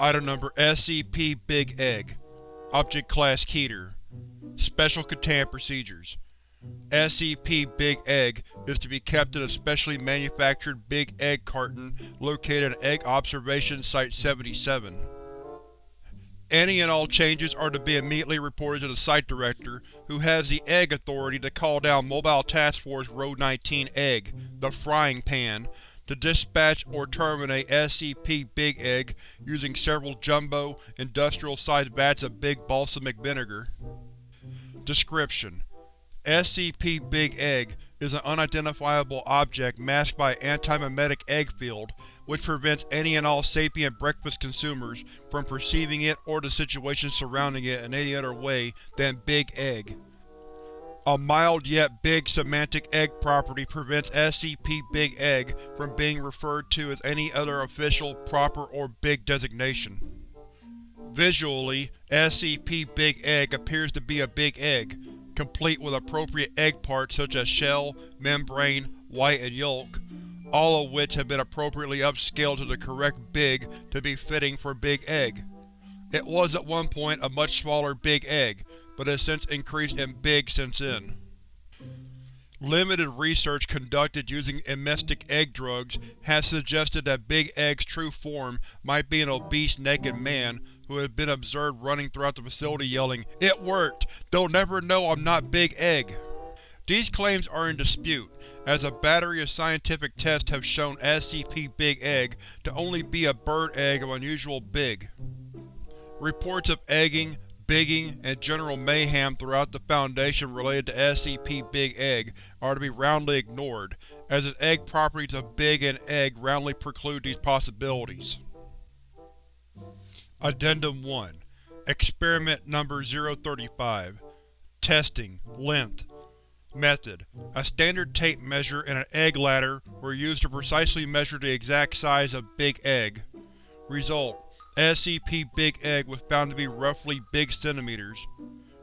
Item Number SCP-Big Egg. Object Class Keter. Special Containment Procedures. SCP-Big Egg is to be kept in a specially manufactured Big Egg carton located at Egg Observation Site-77. Any and all changes are to be immediately reported to the Site Director, who has the Egg Authority to call down Mobile Task Force Rho-19 Egg, the Frying Pan, to dispatch or terminate SCP-Big Egg using several jumbo, industrial-sized vats of Big Balsamic Vinegar. Description: SCP-Big Egg is an unidentifiable object masked by an antimemetic egg field, which prevents any and all sapient breakfast consumers from perceiving it or the situation surrounding it in any other way than Big Egg. A mild yet big semantic egg property prevents SCP-Big Egg from being referred to as any other official, proper, or big designation. Visually, SCP-Big Egg appears to be a big egg, complete with appropriate egg parts such as shell, membrane, white, and yolk, all of which have been appropriately upscaled to the correct big to be fitting for Big Egg. It was at one point a much smaller Big Egg, but has since increased in big since then. Limited research conducted using emetic egg drugs has suggested that Big Egg's true form might be an obese naked man who has been observed running throughout the facility yelling, It worked! They'll never know I'm not Big Egg! These claims are in dispute, as a battery of scientific tests have shown SCP-Big Egg to only be a bird egg of unusual big. Reports of egging, bigging, and general mayhem throughout the Foundation related to SCP-Big Egg are to be roundly ignored, as its egg properties of Big and Egg roundly preclude these possibilities. Addendum 1 Experiment Number 035 Testing. Length. Method. A standard tape measure and an egg ladder were used to precisely measure the exact size of Big Egg. Result SCP-Big Egg was found to be roughly big centimeters.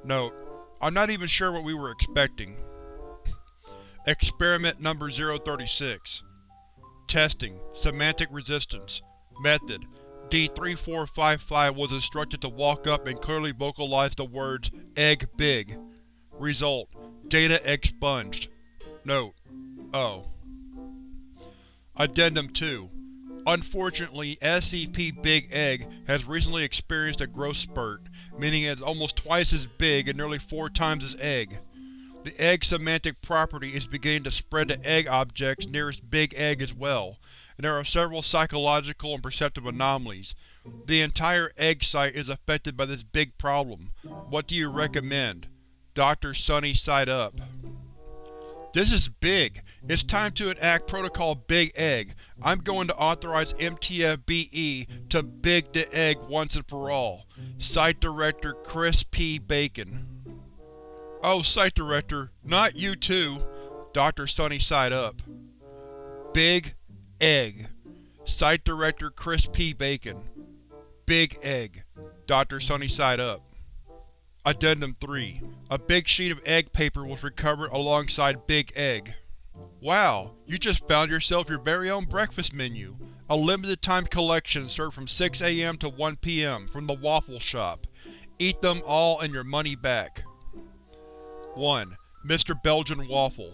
Note: I'm not even sure what we were expecting. Experiment Number 036 Testing Semantic Resistance Method D-3455 was instructed to walk up and clearly vocalize the words Egg Big. Result: Data expunged. Note: Oh. Addendum 2 Unfortunately, SCP-Big Egg has recently experienced a growth spurt, meaning it is almost twice as big and nearly four times as Egg. The egg semantic property is beginning to spread to egg objects nearest Big Egg as well, and there are several psychological and perceptive anomalies. The entire egg site is affected by this big problem. What do you recommend? Dr. Sunny Side Up This is big. It's time to enact Protocol Big Egg. I'm going to authorize MTF-BE to Big the Egg once and for all. Site Director Chris P. Bacon Oh, Site Director, not you too. Dr. Sunny Side Up. Big Egg. Site Director Chris P. Bacon. Big Egg. Dr. Sunny Side Up. Addendum 3 A big sheet of egg paper was recovered alongside Big Egg. Wow, you just found yourself your very own breakfast menu. A limited-time collection served from 6 am to 1 pm from the Waffle Shop. Eat them all and your money back. 1. Mr. Belgian Waffle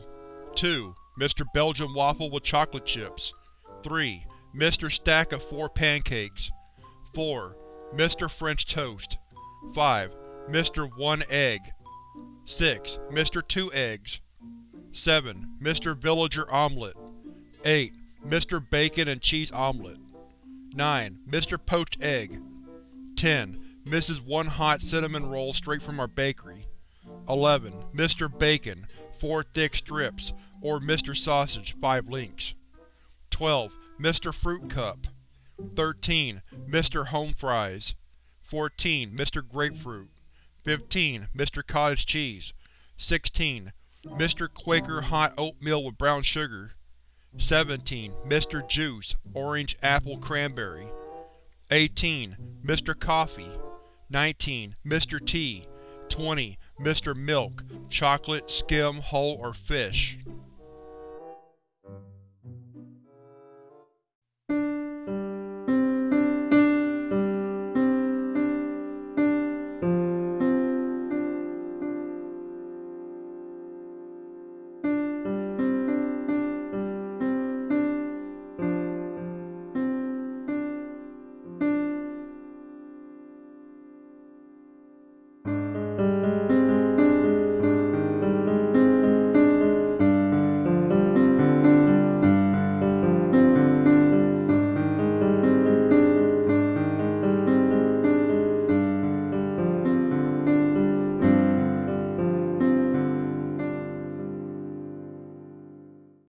2. Mr. Belgian Waffle with chocolate chips 3. Mr. Stack of 4 pancakes 4. Mr. French toast 5. Mr. 1 egg 6. Mr. 2 eggs 7. Mr. Villager omelet 8. Mr. Bacon and cheese omelet 9. Mr. Poached egg 10. Mrs. 1 hot cinnamon roll straight from our bakery 11. Mr. Bacon, 4 thick strips, or Mr. Sausage, 5 links. 12. Mr. Fruit Cup 13. Mr. Home Fries 14. Mr. Grapefruit 15. Mr. Cottage Cheese 16. Mr. Quaker Hot Oatmeal with Brown Sugar 17. Mr. Juice, Orange Apple Cranberry 18. Mr. Coffee 19. Mr. Tea 20. Mr. Milk, chocolate, skim, whole, or fish.